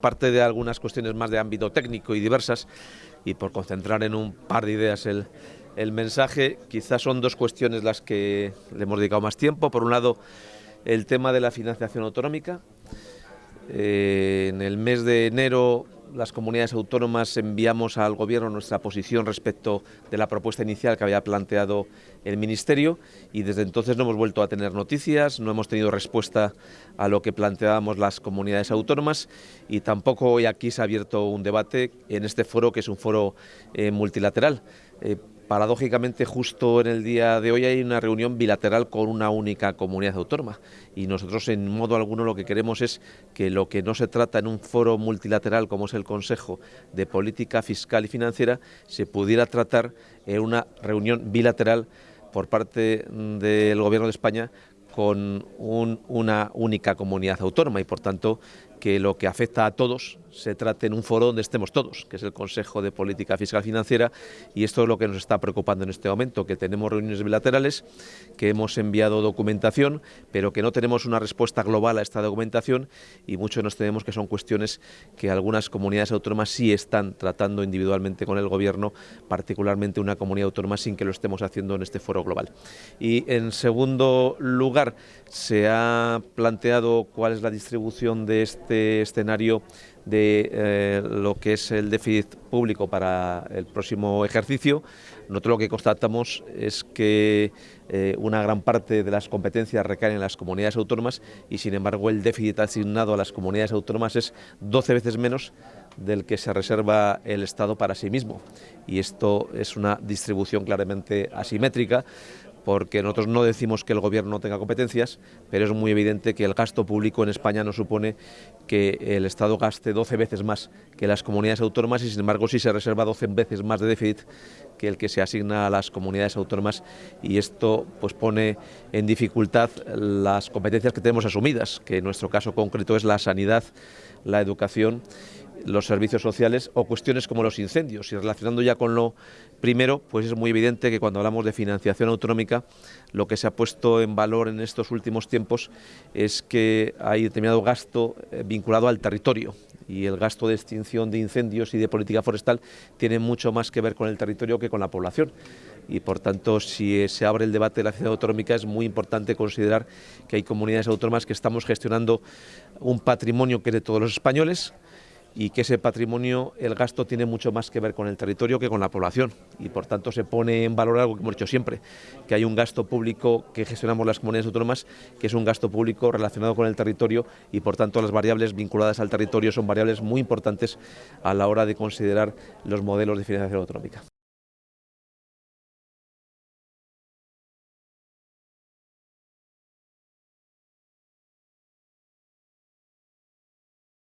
Parte de algunas cuestiones más de ámbito técnico y diversas, y por concentrar en un par de ideas el, mensaje, quizás son dos cuestiones las que le hemos dedicado más tiempo. Por un lado, el tema de la financiación autonómica. Eh, en el mes de enero las comunidades autónomas enviamos al Gobierno nuestra posición respecto de la propuesta inicial que había planteado el Ministerio y desde entonces no hemos vuelto a tener noticias, no hemos tenido respuesta a lo que planteábamos las comunidades autónomas y tampoco hoy aquí se ha abierto un debate en este foro que es un foro eh, multilateral. Eh, Paradójicamente, justo en el día de hoy hay una reunión bilateral con una única comunidad autónoma. Y nosotros en modo alguno lo que queremos es que lo que no se trata en un foro multilateral como es el Consejo de Política Fiscal y Financiera se pudiera tratar en una reunión bilateral por parte del Gobierno de España con una única comunidad autónoma. Y por tanto que lo que afecta a todos se trate en un foro donde estemos todos, que es el Consejo de Política Fiscal Financiera y esto es lo que nos está preocupando en este momento, que tenemos reuniones bilaterales, que hemos enviado documentación, pero que no tenemos una respuesta global a esta documentación y mucho nos tenemos que son cuestiones que algunas comunidades autónomas sí están tratando individualmente con el Gobierno, particularmente una comunidad autónoma sin que lo estemos haciendo en este foro global. Y en segundo lugar, se ha planteado cuál es la distribución de este escenario de eh, lo que es el déficit público para el próximo ejercicio. Nosotros lo que constatamos es que eh, una gran parte de las competencias recaen en las comunidades autónomas y sin embargo el déficit asignado a las comunidades autónomas es 12 veces menos del que se reserva el Estado para sí mismo. Y esto es una distribución claramente asimétrica porque nosotros no decimos que el gobierno no tenga competencias, pero es muy evidente que el gasto público en España no supone que el Estado gaste 12 veces más que las comunidades autónomas y sin embargo sí se reserva 12 veces más de déficit que el que se asigna a las comunidades autónomas y esto pues pone en dificultad las competencias que tenemos asumidas, que en nuestro caso concreto es la sanidad, la educación los servicios sociales o cuestiones como los incendios. Y relacionando ya con lo primero, pues es muy evidente que cuando hablamos de financiación autonómica, lo que se ha puesto en valor en estos últimos tiempos es que hay determinado gasto eh, vinculado al territorio y el gasto de extinción de incendios y de política forestal tiene mucho más que ver con el territorio que con la población. Y por tanto, si se abre el debate de la ciudad autonómica, es muy importante considerar que hay comunidades autónomas que estamos gestionando un patrimonio que es de todos los españoles, y que ese patrimonio, el gasto tiene mucho más que ver con el territorio que con la población y por tanto se pone en valor algo que hemos dicho siempre, que hay un gasto público que gestionamos las comunidades autónomas, que es un gasto público relacionado con el territorio y por tanto las variables vinculadas al territorio son variables muy importantes a la hora de considerar los modelos de financiación autonómica.